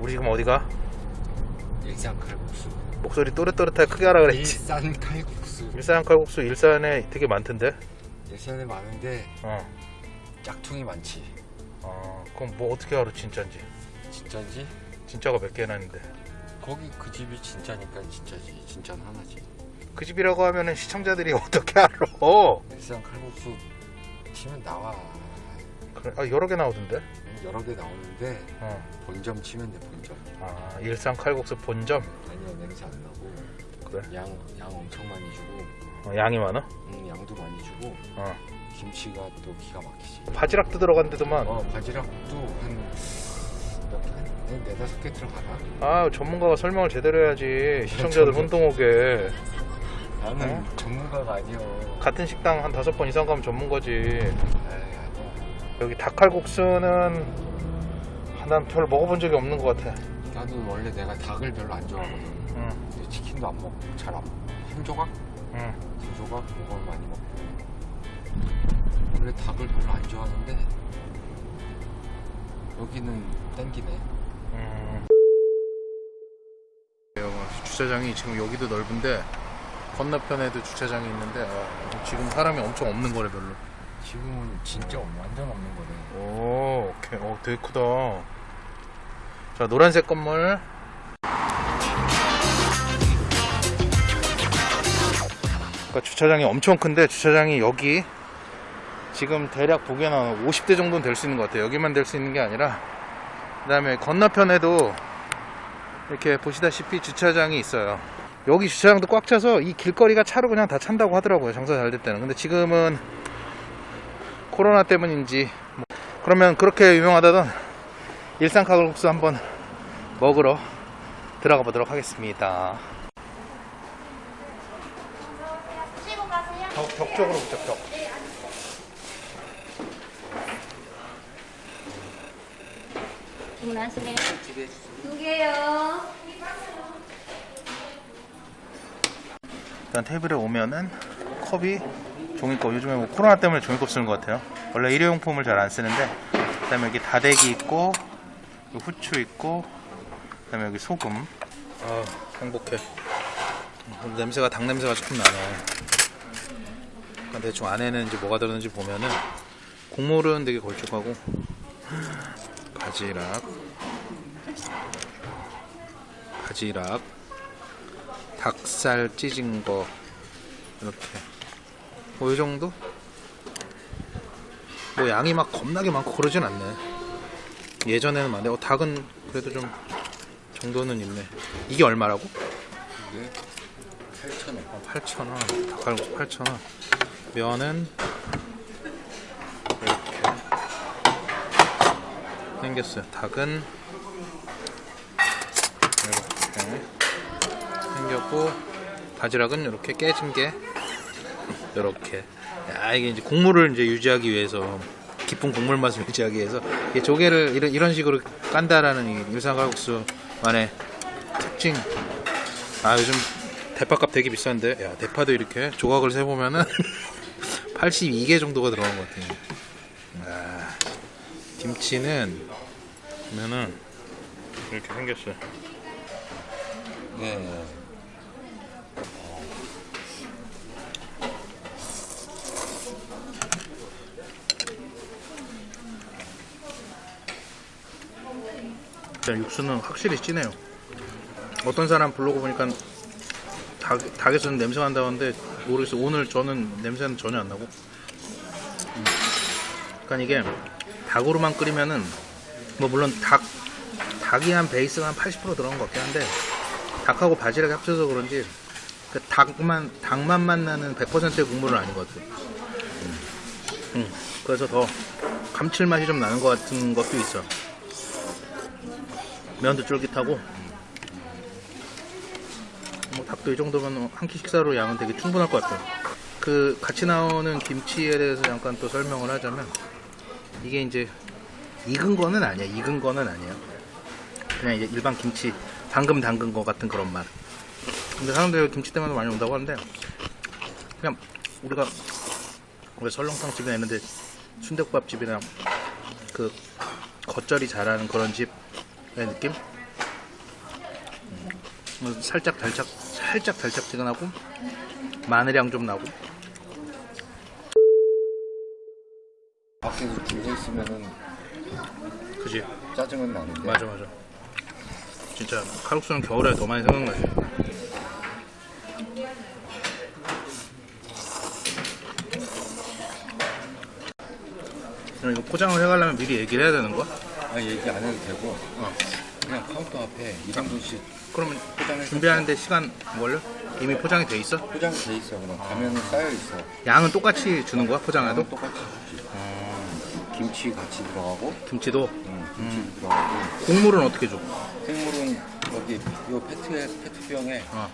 우리 지금 어디가? 일산 칼국수. 목소리 또렷또렷하게 크게 하라 그랬지 일산 칼국수. 일산 칼국수 일산에 되게 많던데 일산에 많은데 어. 짝퉁이 많지. 어 그럼 뭐 어떻게 알아 진짜인지 진짜지? 진짜가 몇 개나 있는데 거기 그 집이 진짜니까 진짜지. 진짜는 하나지. 그 집이라고 하면은 시청자들이 어떻게 알아 일산 칼국수 치면 나와. 그래, 아, 여러 개 나오던데 여러 개 나오는데 어. 본점 치면 돼 본점. 아 일산 칼국수 본점 아니야 냄새 안 나고 그래 양, 양 엄청 많이 주고 어, 양이 많아? 음, 양도 많이 주고 어. 김치가 또 기가 막히지. 바지락도 들어간데도만 어 바지락도 한몇개 네다섯 개 들어가나? 아 전문가가 설명을 제대로 해야지 시청자들 혼동 오게 나는 어? 전문가가 아니여. 같은 식당 한 다섯 번 이상 가면 전문가지 에이. 여기 닭칼국수는 아, 난별 먹어본 적이 없는 것 같아 나도 원래 내가 닭을 별로 안 좋아하거든. 응, 근데 치킨도 안 먹고 잘 안. 한 조각? 응. 두 조각? 그걸 많이 먹고. 원래 닭을 별로 안 좋아하는데 여기는 땡기네. 음. 주차장이 지금 여기도 넓은데 건너편에도 주차장이 있는데 아, 지금 사람이 엄청 없는 거래 별로 지금은 진짜 완전 없는 거네. 오 오케이. 어 되게 크다. 자 노란색 건물. 그러니까 주차장이 엄청 큰데 주차장이 여기 지금 대략 보기에는 한 50대 정도는 될 수 있는 것 같아요. 여기만 될 수 있는 게 아니라. 그 다음에 건너편에도 이렇게 보시다시피 주차장이 있어요. 여기 주차장도 꽉 차서 이 길거리가 차로 그냥 다 찬다고 하더라고요. 장사 잘될 때는. 근데 지금은 코로나 때문인지 뭐 그러면 그렇게 유명하다던 일산 칼국수 한번 먹으러 들어가 보도록 하겠습니다. 벽, 벽 쪽으로 붙자 벽 주문하실래요? 두 개요. 일단 테이블에 오면은 컵이 종이컵 요즘에 뭐 코로나 때문에 종이컵 쓰는 것 같아요. 원래 일회용품을 잘 안 쓰는데 그 다음에 여기 다대기 있고 후추 있고 그 다음에 여기 소금. 아 행복해. 음, 냄새가 닭 냄새가 조금 나네. 그러니까 대충 안에는 이제 뭐가 들었는지 보면은 국물은 되게 걸쭉하고 바지락 바지락 닭살 찢은 거 이렇게 뭐이 정도? 뭐 양이 막 겁나게 많고 그러진 않네. 예전에는 많은데 어, 닭은 그래도 좀 정도는 있네. 이게 얼마라고? 이게 8,000원. 어, 8,000원. 닭갈국수 8,000원. 면은 이렇게 생겼어요. 닭은 이렇게 생겼고 바지락은 이렇게 깨진 게 이렇게. 야 이게 이제 국물을 이제 유지하기 위해서 깊은 국물 맛을 유지하기 위해서 이 조개를 이런, 이런 식으로 깐다라는 이 일산 칼국수만의 특징. 아 요즘 대파값 되게 비싼데? 야 대파도 이렇게 조각을 세보면은 82개 정도가 들어간 것 같아요. 아, 김치는 보면은 이렇게 생겼어요. 네. 일단 육수는 확실히 진해요. 어떤 사람 블로그 보니까 닭, 닭에서는 냄새가 난다고 하는데 모르겠어요. 오늘 저는 냄새는 전혀 안 나고. 음. 그러니까 이게 닭으로만 끓이면은 뭐 물론 닭 닭이 한 베이스가 한 80% 들어간 것 같긴 한데 닭하고 바지락이 합쳐서 그런지 그 닭만 닭만 나는 100%의 국물은 아닌 것 같아요. 음. 음. 그래서 더 감칠맛이 좀 나는 것 같은 것도 있어. 면도 쫄깃하고 뭐 닭도 이 정도면 한 끼 식사로 양은 되게 충분할 것 같아요. 그 같이 나오는 김치에 대해서 잠깐 또 설명을 하자면 이게 이제 익은 거는 아니야. 익은 거는 아니야. 그냥 이제 일반 김치 방금 담근 거 같은 그런 맛. 근데 사람들이 김치 때문에 많이 온다고 하는데 그냥 우리가 왜 설렁탕 집이나 있는데 순대국밥 집이나 그 겉절이 잘하는 그런 집의 느낌? 어, 살짝 달짝 살짝 달짝지근하고 마늘향 좀 나고. 밖에서 줄서 있으면은 그지? 짜증은 나는데. 맞아 맞아. 진짜 칼국수는 겨울에 더 많이 생각나지. 이거 포장을 해가려면 미리 얘기를 해야 되는 거야? 아니 얘기 안 해도 되고 어. 그냥 카운터 앞에 2인분씩 그러면 포장해서 준비하는데 시간 걸려? 이미 포장이 돼 있어? 포장이 돼 있어 그럼 가면은 쌓여 있어 양은 똑같이 주는 거야 포장해도? 똑같이 주지 김치 같이 들어가고 김치도 응, 김치 들어가고 국물은 어떻게 줘? 국물은 여기 요 페트에 페트병에 어.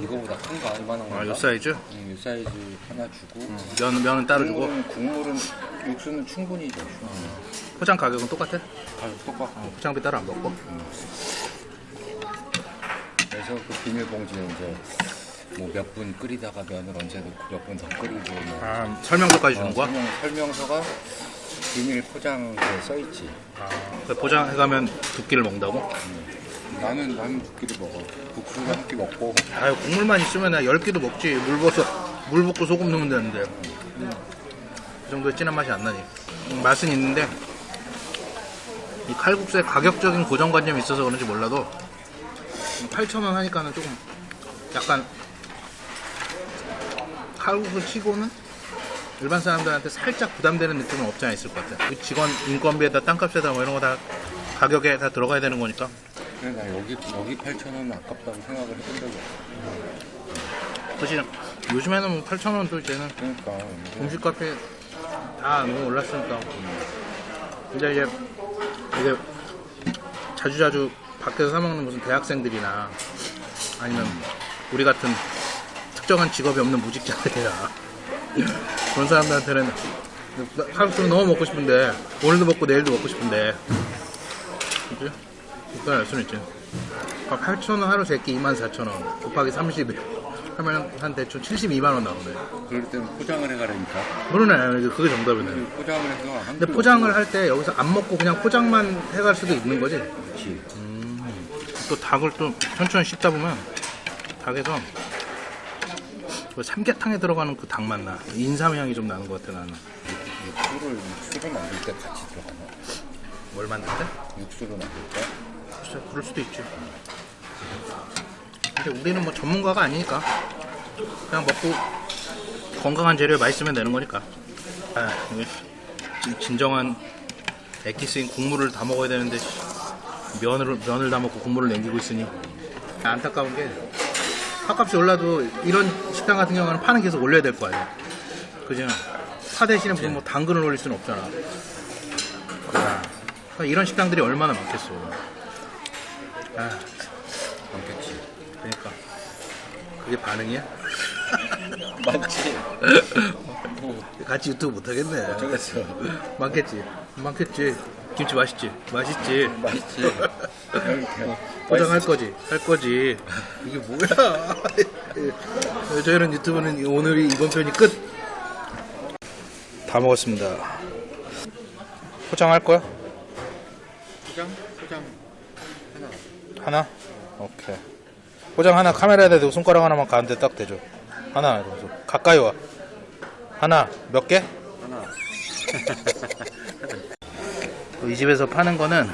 이거보다 큰 거 얼마나 아, 요 사이즈? 응, 요 사이즈 하나 주고 면, 면은 따로 주고 국물은, 국물은 육수는 충분히 줘 포장 가격은 똑같아? 가격 똑같고 포장비 따로 안 받고? 그래서 그 비닐봉지에 이제 뭐 몇 분 끓이다가 면을 언제 넣고 몇 분 더 끓이고 뭐 아, 설명서까지 주는 어, 거야? 설명, 설명서가 비닐 포장에 써 있지. 아, 그 포장해가면 두 끼를 먹는다고? 나는 나는 두 끼를 먹어. 국수 한끼 먹고 아유 국물만 있으면 나 10끼도 먹지 물 벗어 물 붓고 소금 넣으면 되는데 그 정도의 진한 맛이 안 나니 음, 맛은 있는데 이 칼국수의 가격적인 고정관념이 있어서 그런지 몰라도 8,000원 하니까는 조금 약간 칼국수 치고는 일반 사람들한테 살짝 부담되는 느낌은 없지 않아 있을 것 같아 이 직원 인건비에다 땅값에다 뭐 이런 거 다 가격에 다 들어가야 되는 거니까 그래 나 여기 여기 8,000원 아깝다고 생각을 해본 적이 없어. 사실 요즘에는 뭐 8,000원도 이제는 그러니까 음식 값이 다 너무 올랐으니까. 근데 이제 이게 자주자주 밖에서 사 먹는 무슨 대학생들이나 아니면 우리 같은 특정한 직업이 없는 무직자들이나 그런 사람들한테는 칼국수를 너무 먹고 싶은데 오늘도 먹고 내일도 먹고 싶은데 그지? 그건 알 수는 있지. 8,000원 하루 세끼 24,000원 곱하기 30일 하면 한 대충 72만 원 나오네. 그럴 때는 포장을 해가라니까. 모르네. 그게 정답이네. 포장을 해서 한 근데 끼 포장을 할 때 여기서 안 먹고 그냥 포장만 해갈 수도 있는 거지. 먹지. 또 닭을 또 천천히 씹다 보면 닭에서 그 삼계탕에 들어가는 그 닭 맛 나. 인삼 향이 좀 나는 것 같아 나는. 육수를 육수를 만들 때 같이 들어가나? 뭘 만들 때? 육수를 만들 때? 진짜 그럴 수도 있지. 근데 우리는 뭐 전문가가 아니니까 그냥 먹고 건강한 재료에 맛있으면 되는 거니까. 아, 진정한 액기스인 국물을 다 먹어야 되는데 씨, 면을 면을 다 먹고 국물을 남기고 있으니 안타까운 게 팥값이 올라도 이런 식당 같은 경우는 파는 계속 올려야 될 거 아니야. 그죠? 파 대신에 무슨 뭐 당근을 올릴 수는 없잖아. 아, 이런 식당들이 얼마나 많겠어. 아, 많겠지. 그러니까 그게 반응이야? 많지. 뭐 같이 유튜브 못 하겠네. 어쩌겠어. 많겠지. 많겠지. 김치 맛있지. 맛있지. 맛있지. 포장할 거지. 할 거지. 이게 뭐야? 저희는 유튜브는 오늘이 이번 편이 끝. 다 먹었습니다. 포장할 거야? 포장 포장 하나. 하나? 오케이. 포장 하나 카메라에다 대고 손가락 하나만 가운데 딱 대줘. 하나. 이러면서. 가까이 와. 하나. 몇 개? 하나. 이 집에서 파는 거는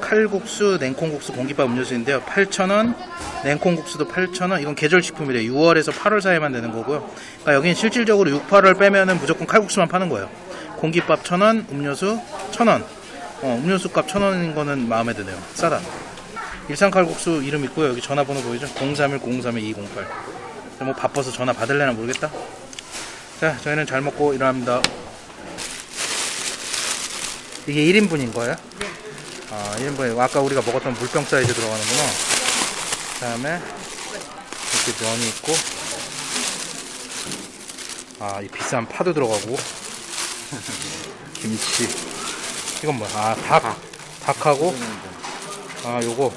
칼국수, 냉콩국수, 공깃밥 음료수인데요. 8,000원, 냉콩국수도 8,000원. 이건 계절식품이래요. 6월에서 8월 사이에만 되는 거고요. 그러니까 여기는 실질적으로 6, 8월 빼면 은 무조건 칼국수만 파는 거예요. 공깃밥 1,000원, 음료수 1,000원. 어, 음료수 값 1,000원인 거는 마음에 드네요. 싸다. 일산 칼국수 이름 있고요. 여기 전화번호 보이죠? 031-031-208. 뭐 바빠서 전화 받을래나 모르겠다. 자, 저희는 잘 먹고 일어납니다. 이게 1인분인 거예요? 네. 아, 1인분이고 아까 우리가 먹었던 물병 사이즈 들어가는구나. 그 다음에 이렇게 면이 있고 아, 이 비싼 파도 들어가고 김치 이건 뭐야? 아, 닭. 닭하고 아, 요거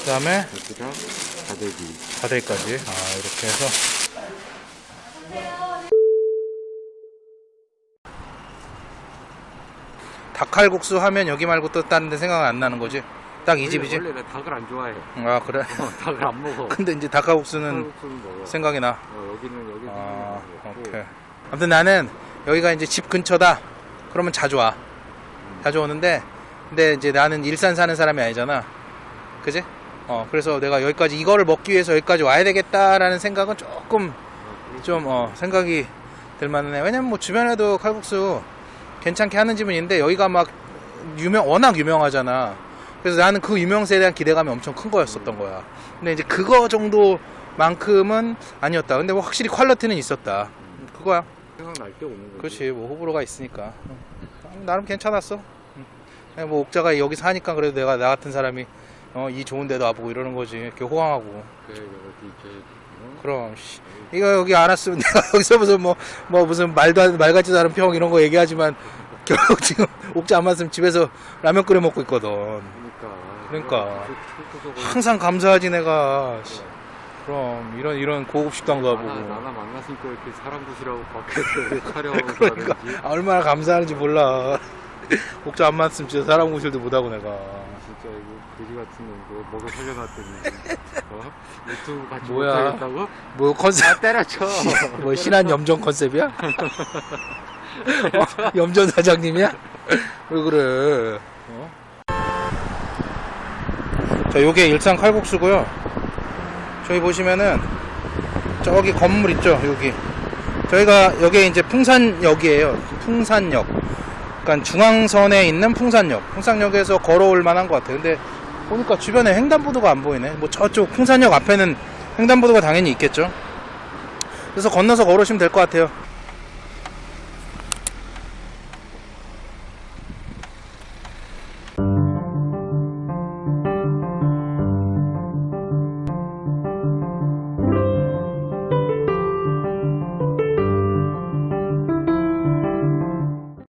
그 다음에 여기다 다대기. 다대기까지 아, 이렇게 해서 닭칼국수 하면 여기 말고 또 다른 데 생각 안 나는 거지? 딱 이 집이지? 원래 나 닭을 안 좋아해. 아 그래? 어, 닭을 안 먹어. 근데 이제 닭가국수는 칼국수는 먹어. 생각이 나. 어, 여기는 여기는 아. 오케이. 아무튼 나는 여기가 이제 집 근처다. 그러면 자주 와. 자주 오는데 근데 이제 나는 일산 사는 사람이 아니잖아. 그지? 어 그래서 내가 여기까지 이거를 먹기 위해서 여기까지 와야 되겠다라는 생각은 조금 좀 어, 생각이 들만해. 왜냐면 뭐 주변에도 칼국수 괜찮게 하는 집은 있는데 여기가 막 유명 워낙 유명하잖아. 그래서 나는 그 유명세에 대한 기대감이 엄청 큰 거였었던 거야. 근데 이제 그거 정도만큼은 아니었다. 근데 뭐 확실히 퀄리티는 있었다. 그거야. 생각날 때 오는 거지. 그렇지. 뭐 호불호가 있으니까. 음, 나름 괜찮았어. 뭐 옥자가 여기 사니까 그래도 내가 나 같은 사람이 어, 이 좋은 데도 와보고 이러는 거지. 이렇게. 그래 이제 어? 그럼 씨, 이거 여기 안 왔으면 내가 여기서 무슨 뭐, 뭐 무슨 말도 안, 말 같지도 않은 평 이런 거 얘기하지만 결국 지금 옥자 안 왔으면 집에서 라면 끓여 먹고 있거든. 그러니까. 그러니까. 항상 감사하지 내가. 씨. 그럼 이런 이런 고급 식당도 나나, 와보고. 나나 만났으니까 이렇게 사람 보시라고 밖에서 촬영하고 그러니까 아, 얼마나 감사하는지 몰라. 옥자 안 왔으면 진짜 사람 구실도 못하고 내가. 진짜 이거 돼지 같은 놈 먹여 살려놨더니 어? 유튜브 같이 뭐야? 못하겠다고? 뭐 컨셉? 아 때려쳐 뭐 신한 염전 컨셉이야? 어? 염전 사장님이야? 왜 그래? 어? 자, 요게 일산 칼국수고요. 저기 보시면은 저기 건물 있죠, 여기. 저희가 여기 이제 풍산역이에요. 풍산역. 그러니까 중앙선에 있는 풍산역. 풍산역에서 걸어올 만한 것 같아요. 근데 보니까 주변에 횡단보도가 안 보이네. 뭐 저쪽 풍산역 앞에는 횡단보도가 당연히 있겠죠. 그래서 건너서 걸으시면 될 것 같아요.